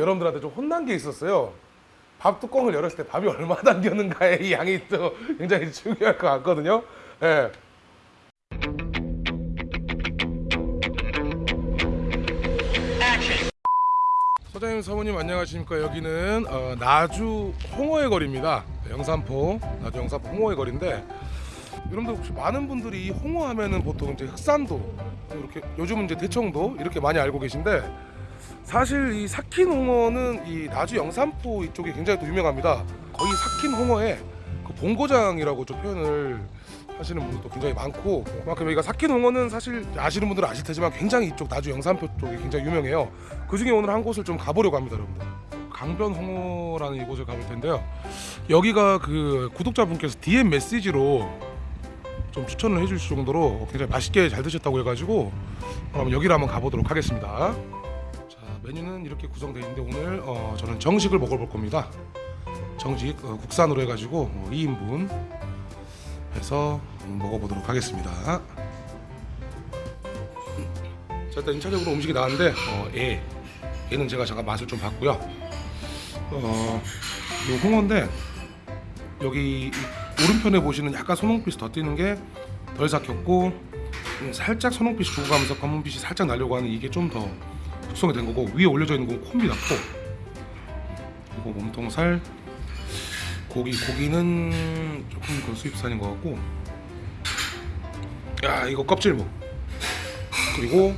여러분들한테 좀 혼난 게 있었어요. 밥 뚜껑을 열었을 때 밥이 얼마 담겼는가의 이 양이 또 굉장히 중요할 것 같거든요. 예. 소장님 사모님 안녕하십니까 여기는 어, 나주 홍어의 거리입니다 영산포 나주 영산포 홍어의 거리인데 여러분들 혹시 많은 분들이 이 홍어 하면은 보통 이제 흑산도 이렇게 요즘은 이제 대청도 이렇게 많이 알고 계신데 사실 이 삭힌 홍어는 이 나주 영산포 이쪽이 굉장히 또 유명합니다. 거의 삭힌 홍어의 그 본고장이라고 좀 표현을 하시는 분들도 굉장히 많고 그만큼 여기가 삭힌 홍어는 사실 아시는 분들은 아실 테지만 굉장히 이쪽 나주 영산포 쪽이 굉장히 유명해요. 그 중에 오늘 한 곳을 좀 가보려고 합니다 여러분들. 강변 홍어라는 이곳을 가볼 텐데요. 여기가 그 구독자분께서 DM 메시지로 좀 추천을 해주실 정도로 굉장히 맛있게 잘 드셨다고 해가지고 그럼 여기를 한번 가보도록 하겠습니다. 자 메뉴는 이렇게 구성되어 있는데 오늘 어, 저는 정식을 먹어볼 겁니다 정식 어, 국산으로 해가지고 어, 2인분 해서 먹어보도록 하겠습니다. 자 일단 1차적으로 음식이 나왔는데 어, 애 얘는 제가 잠깐 맛을 좀 봤고요. 어, 요 홍어인데 여기 이 오른편에 보시는 약간 선홍빛이 더 띄는 게 덜 삭혔고 음, 살짝 선홍빛이 죽어가면서 검은빛이 살짝 나려고 하는 이게 좀더 숙성이 된 거고 위에 올려져 있는 건 콤비다 코 그리고 몸통살 고기 고기는 조금 그 수입산인 것 같고. 야 이거 껍질무 그리고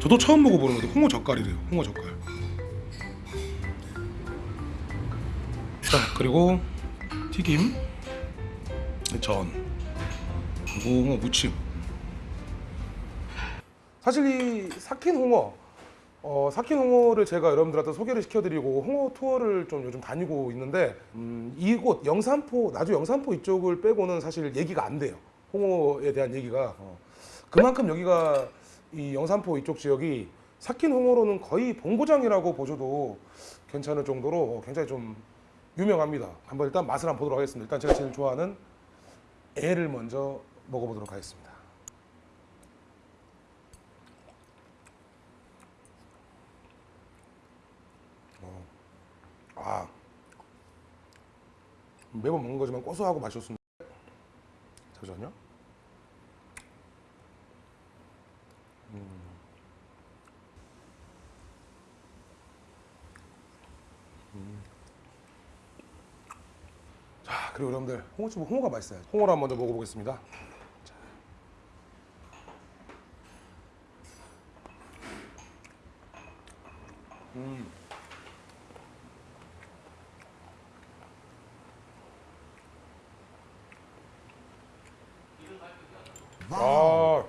저도 처음 먹어보는 건데 홍어 젓갈이래요 홍어 젓갈. 자 그리고 튀김 전 그리고 홍어 무침 사실 이 삭힌 홍어 어, 삭힌 홍어를 제가 여러분들한테 소개를 시켜드리고 홍어 투어를 좀 요즘 다니고 있는데 음, 이곳 영산포 나주 영산포 이쪽을 빼고는 사실 얘기가 안 돼요. 홍어에 대한 얘기가. 어. 그만큼 여기가 이 영산포 이쪽 지역이 삭힌 홍어로는 거의 본고장이라고 보셔도 괜찮을 정도로 어, 굉장히 좀 유명합니다. 한번 일단 맛을 한번 보도록 하겠습니다. 일단 제가 제일 좋아하는 애를 먼저 먹어보도록 하겠습니다 아 매번 먹는 거지만 고소하고 맛있었습니다. 잠시만요. 음. 음. 자 그리고 여러분들 홍어집 홍어가 맛있어요. 홍어를 한번 먼저 먹어보겠습니다. 자. 음. 아,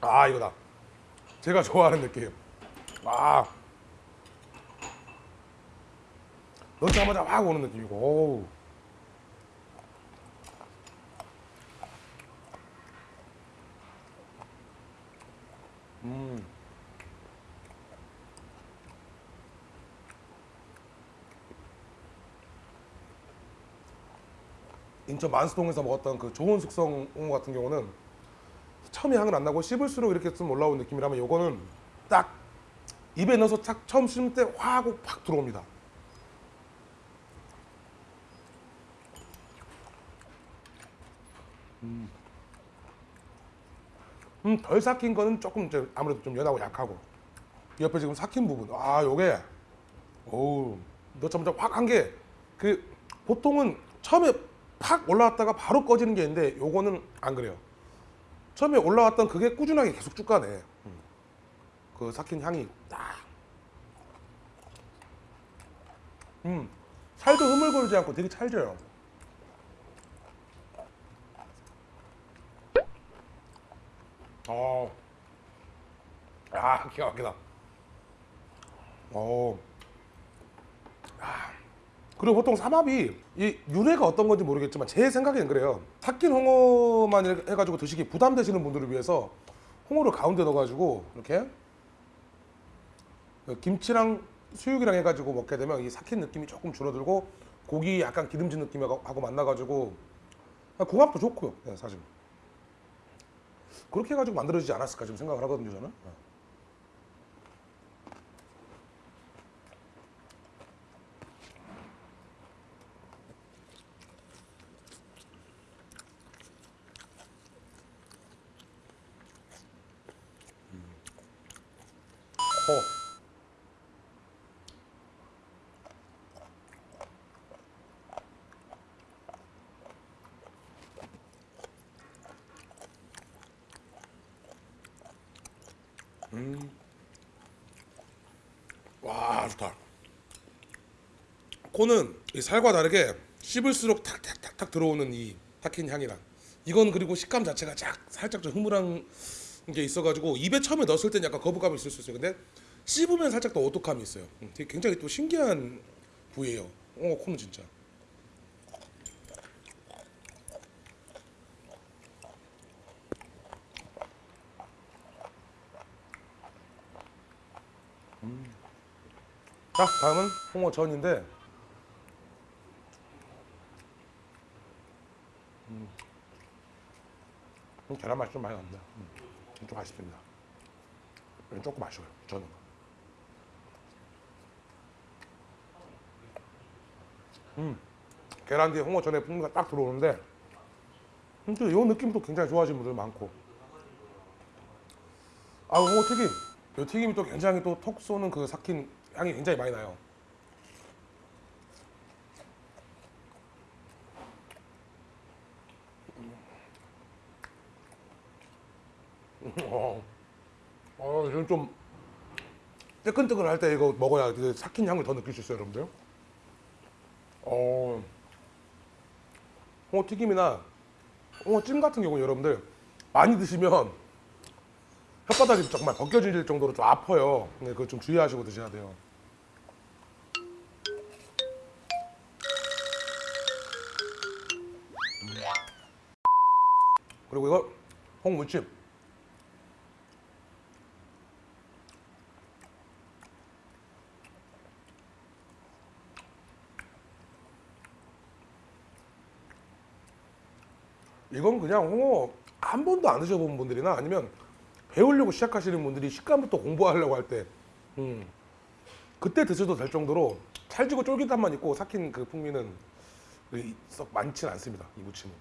아 이거다. 제가 좋아하는 느낌. 아, 넣자마자 확 오는 느낌이고. 오우. 음. 인천 만수동에서 먹었던 그 좋은 숙성 같은 경우는 처음에 향은 안 나고 씹을수록 이렇게 좀 올라오는 느낌이라면 요거는 딱 입에 넣어서 딱 처음 씹을 때 화 하고 팍 들어옵니다. 음, 음, 덜 삭힌 거는 조금 이제 아무래도 좀 연하고 약하고 옆에 지금 삭힌 부분 아 요게 오우 넣자마자 확 한 게 그 보통은 처음에 팍 올라왔다가 바로 꺼지는 게 있는데 요거는 안 그래요. 처음에 올라왔던 그게 꾸준하게 계속 쭉 가네. 음. 그 삭힌 향이 딱. 음, 살도 흐물거리지 않고 되게 찰져요. 어, 아 기가 막히다. 어, 아. 그리고 보통 삼합이 이 유래가 어떤 건지 모르겠지만 제 생각에는 그래요. 삭힌 홍어만 해가지고 드시기 부담되시는 분들을 위해서 홍어를 가운데 넣어가지고 이렇게 김치랑 수육이랑 해가지고 먹게 되면 이 삭힌 느낌이 조금 줄어들고 고기 약간 기름진 느낌하고 만나가지고 궁합도 좋고요. 네, 사실 그렇게 해가지고 만들어지지 않았을까 좀 생각을 하거든요 저는. 음. 와 좋다. 코는 이 살과 다르게 씹을수록 탁탁탁탁 들어오는 이 타킨 향이랑 이건 그리고 식감 자체가 쫙 살짝 좀 흐물한 게 있어가지고 입에 처음에 넣었을 땐 약간 거부감이 있을 수 있어요. 근데 씹으면 살짝 더 오독함이 있어요. 음, 되게 굉장히 또 신기한 부위예요. 어 코는 진짜. 자 다음은 홍어전인데 음. 음, 계란 맛이 좀 많이 납니다. 음, 좀 아쉽습니다. 조금 아쉬워요 저는. 음, 계란 뒤에 홍어전의 풍미가 딱 들어오는데 음, 또이 느낌도 굉장히 좋아하시는 분들 많고. 아 홍어 튀김. 이 튀김이 또 굉장히 또 톡 쏘는 그 삭힌 향이 굉장히 많이 나요. 어, 어, 지금 좀 뜨끈뜨끈할 때 이거 먹어야 그 삭힌 향을 더 느낄 수 있어요, 여러분들. 어, 홍어 튀김이나 홍어 찜 같은 경우 여러분들 많이 드시면 혓바닥이 정말 벗겨질 정도로 좀 아파요. 네, 그거 좀 주의하시고 드셔야 돼요. 그리고 이거 홍무침. 이건 그냥 홍어 한 번도 안 드셔본 분들이나 아니면 배우려고 시작하시는 분들이 식감부터 공부하려고 할 때, 음, 그때 드셔도 될 정도로 찰지고 쫄깃함만 있고 삭힌 그 풍미는 썩 많지는 않습니다. 이 무침은.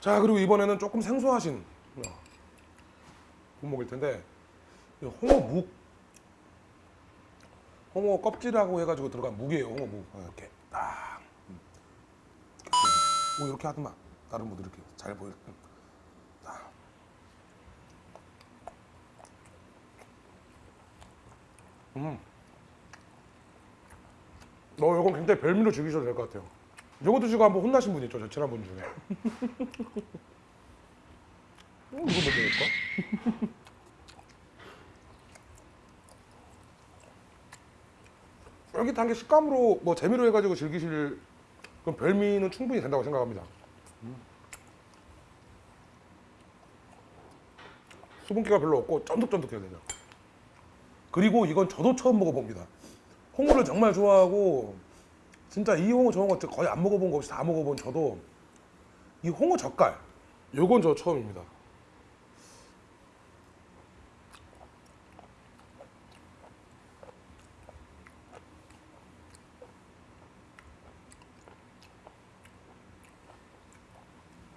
자 그리고 이번에는 조금 생소하신 어, 분목일 텐데 이 홍어 묵 홍어 껍질하고 해가지고 들어간 묵이에요 홍어묵 어, 이렇게 딱 음. 뭐 이렇게 하더만 다른 분들 이렇게 잘 보일 음. 딱. 음. 너 이건 굉장히 별미로 즐기셔도 될 것 같아요. 이거 드시고 한번 혼나신 분 있죠, 저 친한 분 중에. 어, 이거 뭐 먹을까? 쫄깃한 게 식감으로 뭐 재미로 해가지고 즐기실 그런 별미는 충분히 된다고 생각합니다. 음. 수분기가 별로 없고 쫀득쫀득해야 되죠. 그리고 이건 저도 처음 먹어봅니다. 홍어를 정말 좋아하고 진짜 이 홍어 저 홍어 거의 안 먹어본 거 없이 다 먹어본 저도 이 홍어 젓갈 요건 저 처음입니다.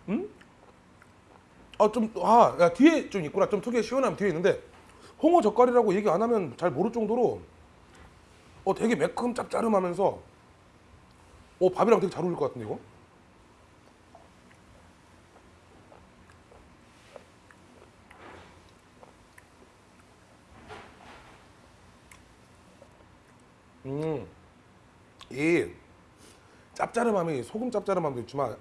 음? 아, 좀, 아, 야, 뒤에 좀 있구나. 좀 특유의 시원함 뒤에 있는데, 홍어 젓갈이라고 얘기 안 하면 잘 모를 정도로, 어, 되게 매큼 짭짜름하면서, 어, 밥이랑 되게 잘 어울릴 것 같은데, 이거? 음, 이 짭짜름함이 소금 짭짜름함도 있지만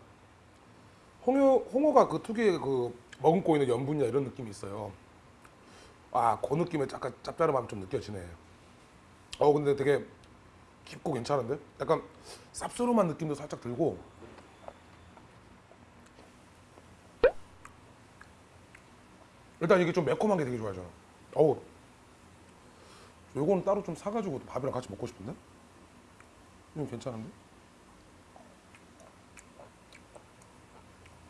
홍어 홍어가 그 특유의 그 머금고 있는 염분이나 이런 느낌이 있어요. 아, 그 느낌의 약간 짭짤함이 좀 느껴지네. 어, 근데 되게 깊고 괜찮은데? 약간 쌉싸름한 느낌도 살짝 들고. 일단 이게 좀 매콤한 게 되게 좋아요. 어우. 요거는 따로 좀 사가지고 밥이랑 같이 먹고 싶은데? 이건 괜찮은데?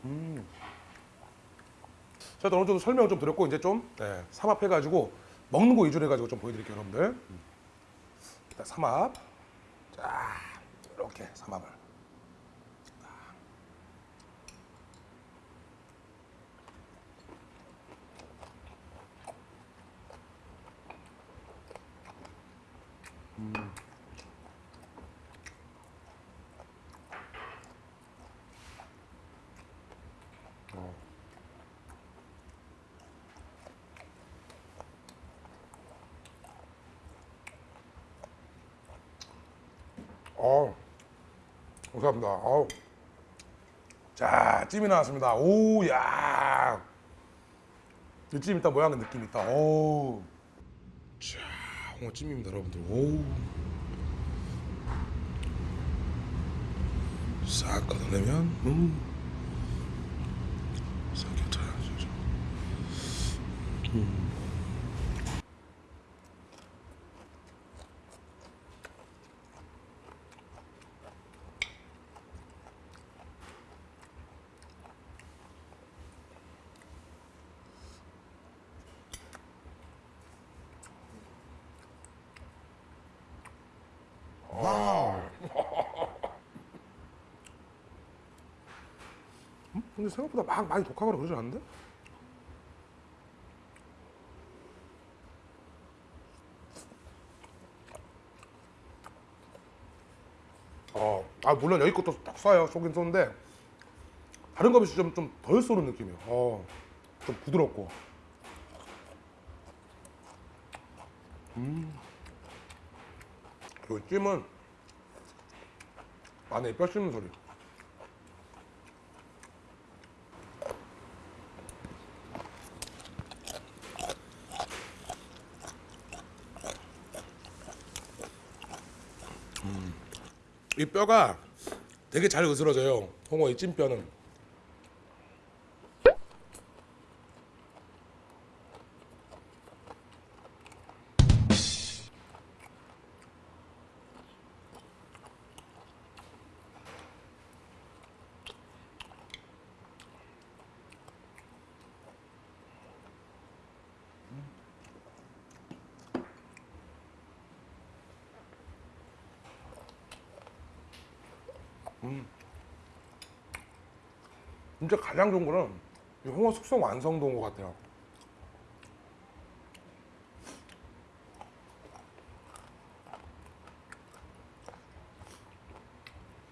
음. 자, 일단 어느 정도 설명을 좀 드렸고 이제 좀 네, 삼합해가지고 먹는 거 위주로 해가지고 좀 보여드릴게요, 여러분들. 음. 일단 삼합, 자 이렇게 삼합을. 어, 감사합니다. 어우. 자, 찜이 나왔습니다. 오, 야. 이찜 일단 모양은 느낌 있다. 오. 자, 홍어찜입니다, 여러분들. 오. 싹 걷어내면, 음. 싹 곁들여야죠. 음. 음? 근데 생각보다 막 많이 독하거나 그러지 않는데? 어, 아 물론 여기 것도 딱 쏴요 쏘긴 쏘는데 다른 거 비해 좀좀 덜 쏘는 느낌이에요. 어, 좀 부드럽고. 음. 그리고 찜은 안에 뼈 씹는 소리. 이 뼈가 되게 잘 으스러져요. 홍어 이 찜뼈는. 진짜 가장 좋은 거는 이 홍어 숙성 완성도인 것 같아요.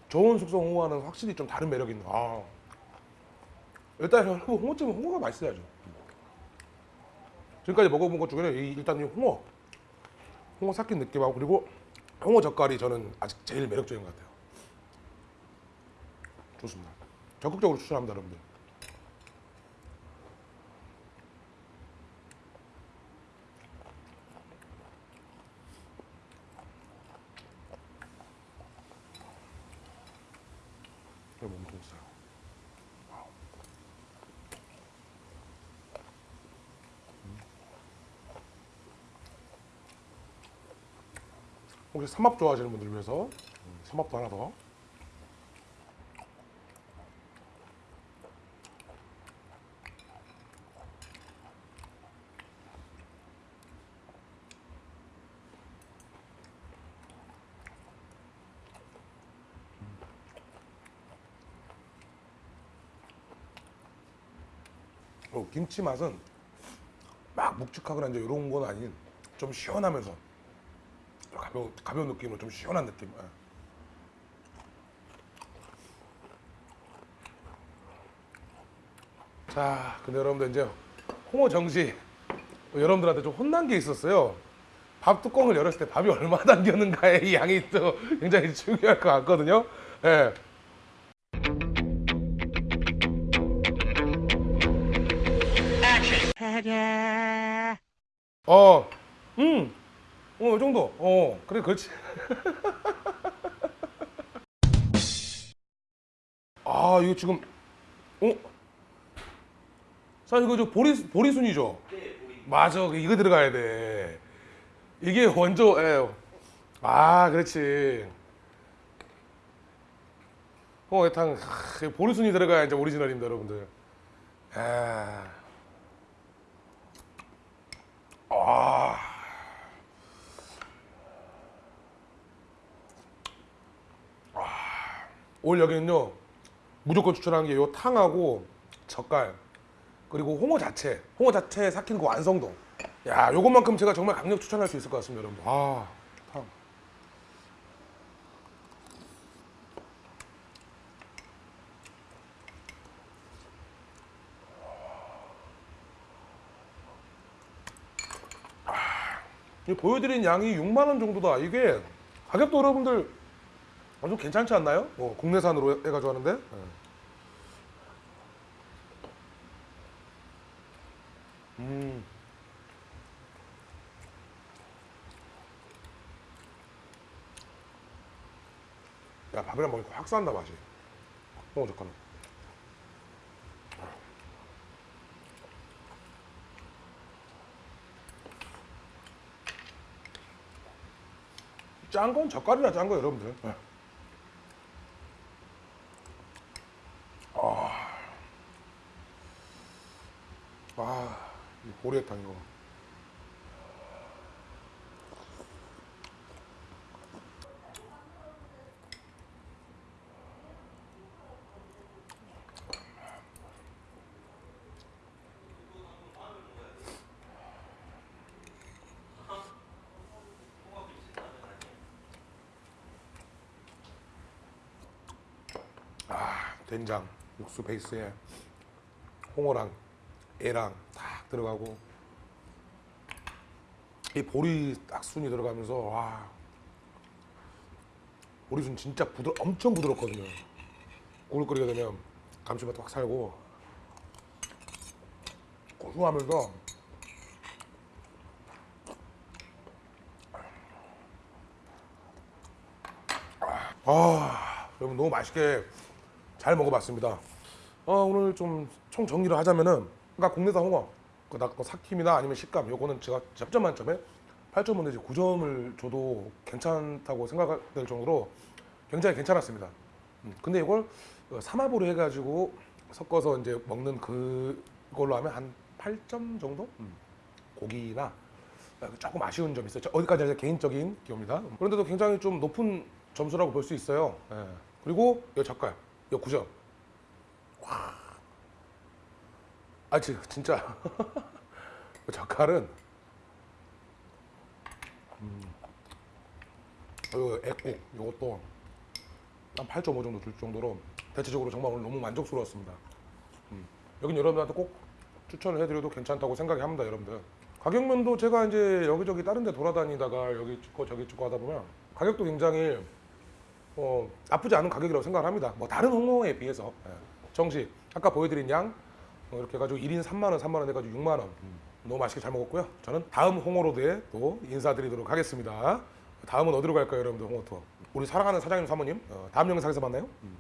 저온 숙성 홍어는 확실히 좀 다른 매력이 있는. 아. 일단 여러분 홍어찜은 홍어가 맛있어야죠. 지금까지 먹어본 것 중에는 이- 일단 이 홍어, 홍어 삭힌 느낌하고 그리고 홍어 젓갈이 저는 아직 제일 매력적인 것 같아요. 좋습니다. 적극적으로 추천합니다, 여러분들. 음. 혹시 삼합 좋아하시는 분들 위해서 음, 삼합도 하나 더. 어, 김치 맛은 막 묵직하거나 이제 이런 건 아닌 좀 시원하면서 가벼운 가벼운 느낌으로 좀 시원한 느낌. 예. 자, 근데 여러분들 이제 홍어 정시 뭐 여러분들한테 좀 혼난 게 있었어요. 밥 뚜껑을 열었을 때 밥이 얼마 담겼는가의 이 양이 또 굉장히 중요할 것 같거든요. 예. 어, 음, 어, 이 정도. 어, 그래, 그렇지. 아, 이거 지금, 어? 자, 이거 저 보리, 보리순이죠? 네, 보리. 맞아, 이거 들어가야 돼. 이게 원조, 예. 아, 그렇지. 홍어탕, 보리순이 들어가야 이제 오리지널입니다, 여러분들. 아. 아. 오늘 여기는요 무조건 추천하는 게요 탕하고 젓갈 그리고 홍어 자체 홍어 자체 삭힌 그 완성도. 야 요것만큼 제가 정말 강력 추천할 수 있을 것 같습니다 여러분 아 보여드린 양이 6만 원 정도다. 이게 가격도 여러분들 어, 좀 괜찮지 않나요? 뭐 국내산으로 해- 해가지고 하는데. 예. 음. 야 밥이랑 먹으니까 확 산다 맛이. 홍어 젓갈은. 짠 건 젓갈이라 짠거 여러분들. 예. 아, 이 보리탕 이거. 아, 된장, 육수 베이스에 홍어랑 애랑 딱 들어가고 이 보리 딱 순이 들어가면서 와 보리순 진짜 부드 엄청 부드럽거든요. 국을 끓이게 되면 감칠맛도 확 살고 고소하면서 아 여러분 너무 맛있게 잘 먹어봤습니다. 어, 오늘 좀 총 정리를 하자면은 그러니까 국내산 홍어 그 나- 그 삭힘이나 아니면 식감 요거는 제가 10점 만점에 8점 내지 9점을 줘도 괜찮다고 생각될 정도로 굉장히 괜찮았습니다. 음, 근데 이걸 어, 삼합으로 해가지고 섞어서 이제 먹는 그걸로 하면 한 8점 정도? 음, 고기나 어, 조금 아쉬운 점이 있어요. 저- 어디까지 제 개인적인 기호입니다. 그런데도 굉장히 좀 높은 점수라고 볼 수 있어요. 예. 그리고 이 젓갈, 이 9점. 아, 지- 진짜 그 젓갈은 음, 이 액국 이것도 한 8.5 정도 줄 정도로 대체적으로 정말 오늘 너무 만족스러웠습니다. 음, 여긴 여러분들한테 꼭 추천을 해드려도 괜찮다고 생각이 합니다, 여러분들. 가격면도 제가 이제 여기저기 다른 데 돌아다니다가 여기 찍고 저기 찍고 하다 보면 가격도 굉장히 어, 나쁘지 않은 가격이라고 생각을 합니다. 뭐 다른 홍어에 비해서 예. 정식 아까 보여드린 양 어, 이렇게 해가지고 1인 3만 원, 3만 원 해가지고 6만 원 음, 너무 맛있게 잘 먹었고요. 저는 다음 홍어로드에 또 인사드리도록 하겠습니다. 다음은 어디로 갈까요, 여러분들 홍어 투어? 우리 사랑하는 사장님 사모님 어, 다음 영상에서 만나요. 음.